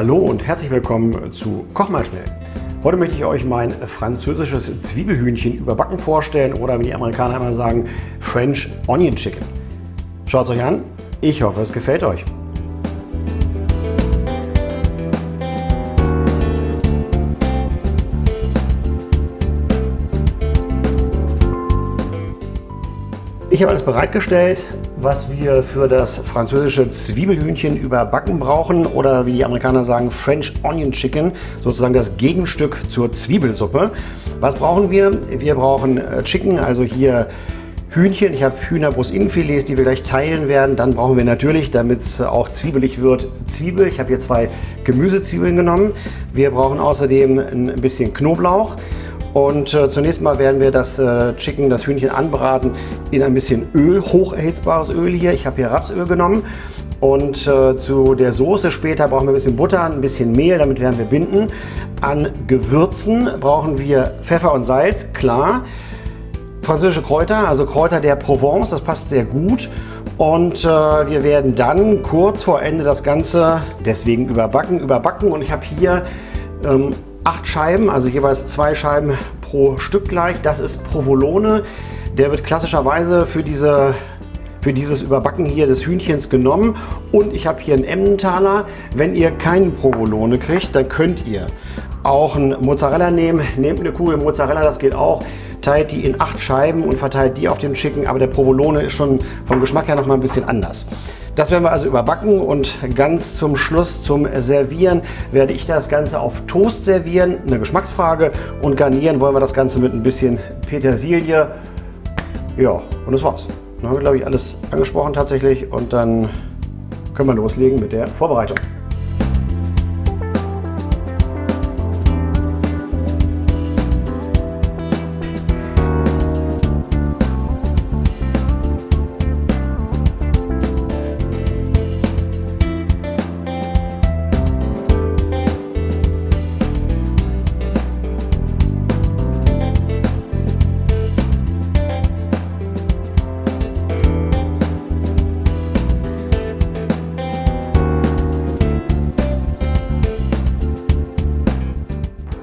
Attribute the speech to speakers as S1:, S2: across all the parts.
S1: Hallo und herzlich willkommen zu Koch mal schnell. Heute möchte ich euch mein französisches Zwiebelhühnchen überbacken vorstellen oder wie die Amerikaner immer sagen, French Onion Chicken. Schaut es euch an, ich hoffe es gefällt euch. Ich habe alles bereitgestellt, was wir für das französische Zwiebelhühnchen überbacken brauchen oder wie die Amerikaner sagen French Onion Chicken, sozusagen das Gegenstück zur Zwiebelsuppe. Was brauchen wir? Wir brauchen äh, Chicken, also hier Hühnchen. Ich habe Hühnerbrust-Innenfilets, die wir gleich teilen werden. Dann brauchen wir natürlich, damit es auch zwiebelig wird, Zwiebel. Ich habe hier zwei Gemüsezwiebeln genommen. Wir brauchen außerdem ein bisschen Knoblauch. Und äh, zunächst mal werden wir das äh, Chicken, das Hühnchen anbraten in ein bisschen Öl, hocherhitzbares Öl hier. Ich habe hier Rapsöl genommen. Und äh, zu der Soße später brauchen wir ein bisschen Butter, ein bisschen Mehl, damit werden wir binden. An Gewürzen brauchen wir Pfeffer und Salz, klar. Französische Kräuter, also Kräuter der Provence, das passt sehr gut. Und äh, wir werden dann kurz vor Ende das Ganze deswegen überbacken, überbacken. Und ich habe hier ähm, acht Scheiben, also jeweils zwei Scheiben pro Stück gleich. Das ist Provolone. Der wird klassischerweise für, diese, für dieses Überbacken hier des Hühnchens genommen. Und ich habe hier einen Emmentaler. Wenn ihr keinen Provolone kriegt, dann könnt ihr auch einen Mozzarella nehmen. Nehmt eine Kugel Mozzarella, das geht auch. Teilt die in acht Scheiben und verteilt die auf dem Chicken. Aber der Provolone ist schon vom Geschmack her noch mal ein bisschen anders. Das werden wir also überbacken und ganz zum Schluss zum Servieren werde ich das Ganze auf Toast servieren, eine Geschmacksfrage und garnieren wollen wir das Ganze mit ein bisschen Petersilie. Ja, und das war's. Dann haben wir, glaube ich, alles angesprochen tatsächlich und dann können wir loslegen mit der Vorbereitung.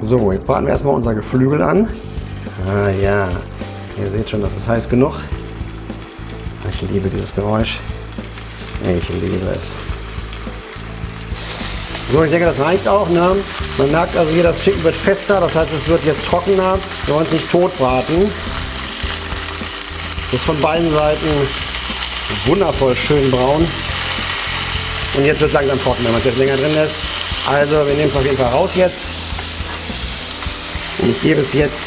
S1: So, jetzt braten wir erstmal unser Geflügel an. Ah ja, ihr seht schon, das ist heiß genug. Ich liebe dieses Geräusch. Ich liebe es. So, ich denke, das reicht auch. Ne? Man merkt also hier, das Chicken wird fester, das heißt, es wird jetzt trockener. Wir wollen es nicht tot braten. Ist von beiden Seiten wundervoll schön braun. Und jetzt wird es langsam trocken, wenn man es jetzt länger drin lässt. Also, wir nehmen es auf jeden Fall raus jetzt. Ich gebe es jetzt,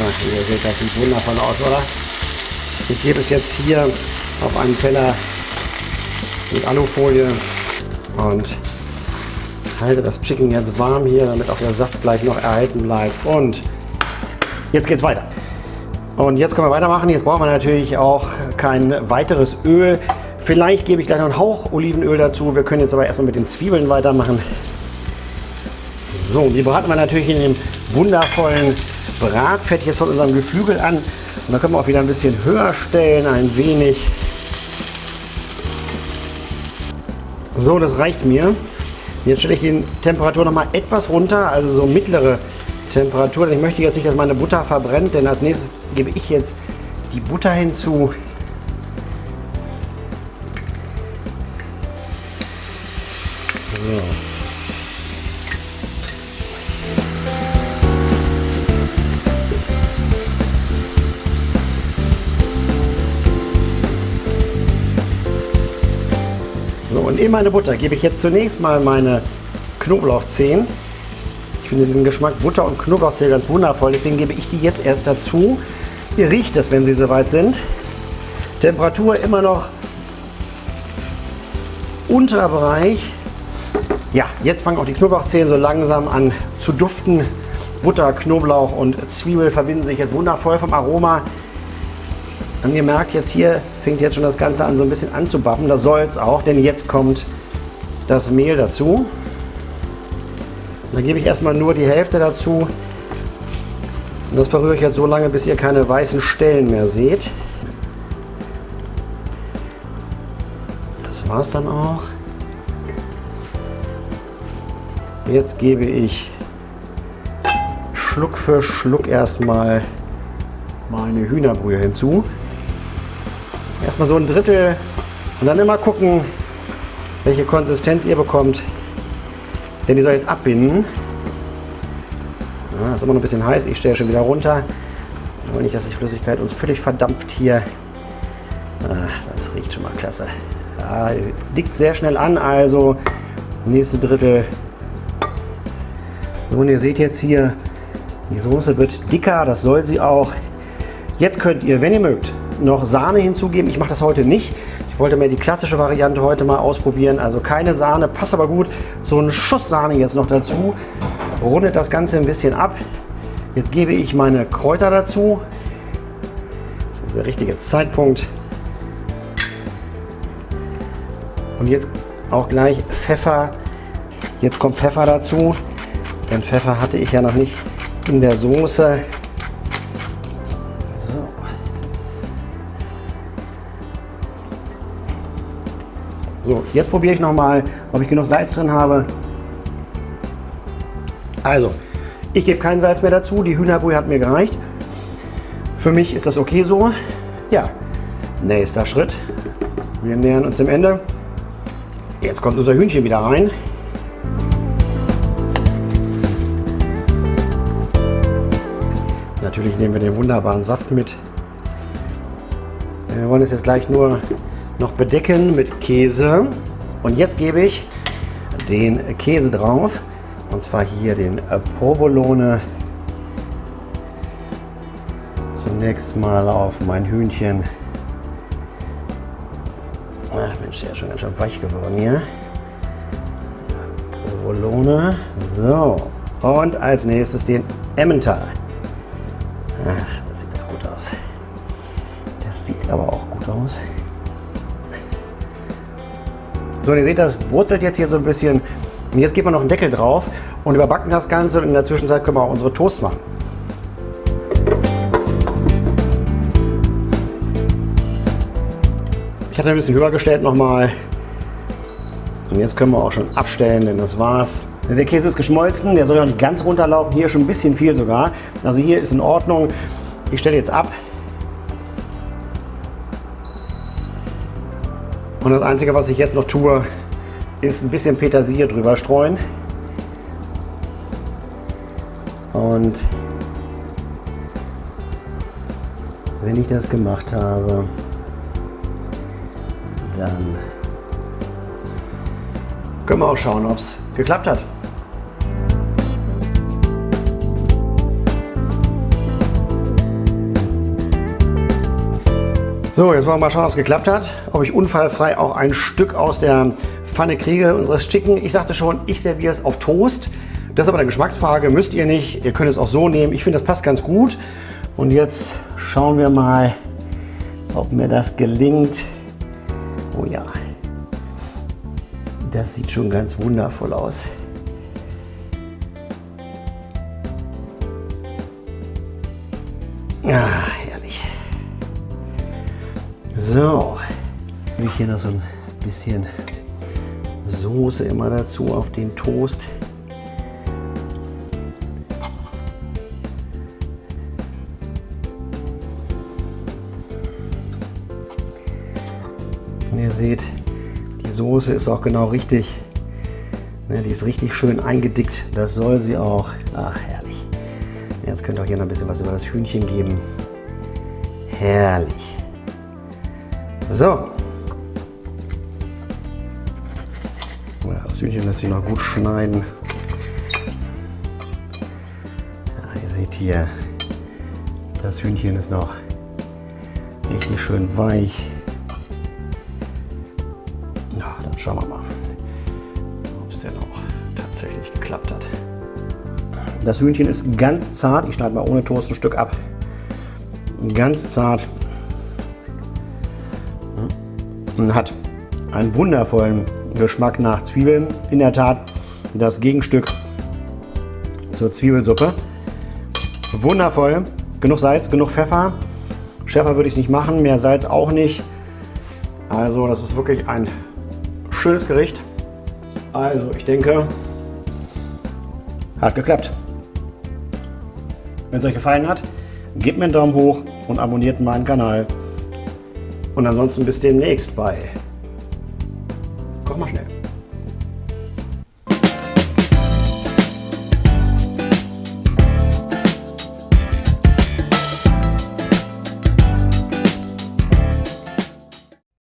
S1: ach, ihr seht, das sieht wundervoll aus, oder? Ich gebe es jetzt hier auf einen Teller mit Alufolie und halte das Chicken jetzt warm hier, damit auch der Saft gleich noch erhalten bleibt. Und jetzt geht es weiter. Und jetzt können wir weitermachen. Jetzt brauchen wir natürlich auch kein weiteres Öl. Vielleicht gebe ich gleich noch einen Hauch Olivenöl dazu. Wir können jetzt aber erstmal mit den Zwiebeln weitermachen. So, die braten wir natürlich in dem wundervollen Bratfett jetzt von unserem Geflügel an. Und dann können wir auch wieder ein bisschen höher stellen, ein wenig. So, das reicht mir. Jetzt stelle ich die Temperatur noch mal etwas runter, also so mittlere Temperatur. Ich möchte jetzt nicht, dass meine Butter verbrennt, denn als nächstes gebe ich jetzt die Butter hinzu. Und in meine Butter gebe ich jetzt zunächst mal meine Knoblauchzehen. Ich finde diesen Geschmack Butter und Knoblauchzehen ganz wundervoll, deswegen gebe ich die jetzt erst dazu. Ihr riecht es, wenn sie soweit sind. Temperatur immer noch Unterbereich. Ja, jetzt fangen auch die Knoblauchzehen so langsam an zu duften. Butter, Knoblauch und Zwiebel verbinden sich jetzt wundervoll vom Aroma. Und ihr merkt jetzt hier, fängt jetzt schon das Ganze an so ein bisschen anzubappen. Das soll es auch, denn jetzt kommt das Mehl dazu. Da gebe ich erstmal nur die Hälfte dazu. Und das verrühre ich jetzt so lange, bis ihr keine weißen Stellen mehr seht. Das war es dann auch. Jetzt gebe ich Schluck für Schluck erstmal meine Hühnerbrühe hinzu. Erstmal so ein Drittel und dann immer gucken, welche Konsistenz ihr bekommt. Denn die soll jetzt abbinden. Ja, ist immer noch ein bisschen heiß. Ich stelle schon wieder runter. Ich will nicht, dass die Flüssigkeit uns völlig verdampft hier. Ah, das riecht schon mal klasse. Ja, liegt sehr schnell an, also nächste Drittel. So, und ihr seht jetzt hier, die Soße wird dicker, das soll sie auch. Jetzt könnt ihr, wenn ihr mögt, noch Sahne hinzugeben. Ich mache das heute nicht. Ich wollte mir die klassische Variante heute mal ausprobieren. Also keine Sahne, passt aber gut. So ein Schuss Sahne jetzt noch dazu. Rundet das Ganze ein bisschen ab. Jetzt gebe ich meine Kräuter dazu. Das ist der richtige Zeitpunkt. Und jetzt auch gleich Pfeffer. Jetzt kommt Pfeffer dazu. Denn Pfeffer hatte ich ja noch nicht in der Soße. So, jetzt probiere ich noch mal, ob ich genug Salz drin habe. Also, ich gebe kein Salz mehr dazu. Die Hühnerbrühe hat mir gereicht. Für mich ist das okay so. Ja, nächster Schritt. Wir nähern uns dem Ende. Jetzt kommt unser Hühnchen wieder rein. Natürlich nehmen wir den wunderbaren Saft mit. Wir wollen es jetzt gleich nur noch bedecken mit Käse. Und jetzt gebe ich den Käse drauf. Und zwar hier den Provolone. Zunächst mal auf mein Hühnchen. Ach Mensch, der ist schon ganz schön weich geworden hier. Provolone. So. Und als nächstes den Emmental. Ach, das sieht doch gut aus. Das sieht aber auch gut aus. So, und ihr seht, das brutzelt jetzt hier so ein bisschen. Und jetzt geben wir noch einen Deckel drauf und überbacken das Ganze. Und in der Zwischenzeit können wir auch unsere Toast machen. Ich hatte ein bisschen höher gestellt nochmal. Und jetzt können wir auch schon abstellen, denn das war's. Der Käse ist geschmolzen, der soll ja nicht ganz runterlaufen. Hier schon ein bisschen viel sogar. Also hier ist in Ordnung. Ich stelle jetzt ab. Und das Einzige, was ich jetzt noch tue, ist ein bisschen Petersilie drüber streuen. Und wenn ich das gemacht habe, dann können wir auch schauen, ob es geklappt hat. So, jetzt wollen wir mal schauen, ob es geklappt hat. Ob ich unfallfrei auch ein Stück aus der Pfanne kriege, unseres Chicken. Ich sagte schon, ich serviere es auf Toast. Das ist aber eine Geschmacksfrage, müsst ihr nicht. Ihr könnt es auch so nehmen. Ich finde, das passt ganz gut. Und jetzt schauen wir mal, ob mir das gelingt. Oh ja, das sieht schon ganz wundervoll aus. Ah, so, ich hier noch so ein bisschen Soße immer dazu auf den Toast. Und ihr seht, die Soße ist auch genau richtig. Ne, die ist richtig schön eingedickt. Das soll sie auch. Ach, herrlich. Jetzt könnt ihr auch hier noch ein bisschen was über das Hühnchen geben. Herrlich. So. Ja, das Hühnchen lässt sich noch gut schneiden. Ja, ihr seht hier, das Hühnchen ist noch richtig schön weich. Ja, dann schauen wir mal, ob es denn auch tatsächlich geklappt hat. Das Hühnchen ist ganz zart. Ich schneide mal ohne Toast ein Stück ab. Ganz zart und hat einen wundervollen Geschmack nach Zwiebeln. In der Tat das Gegenstück zur Zwiebelsuppe. Wundervoll. Genug Salz, genug Pfeffer. Schärfer würde ich es nicht machen, mehr Salz auch nicht. Also das ist wirklich ein schönes Gericht. Also ich denke, Hat geklappt. Wenn es euch gefallen hat, gebt mir einen Daumen hoch und abonniert meinen Kanal. Und ansonsten bis demnächst bei Koch mal schnell.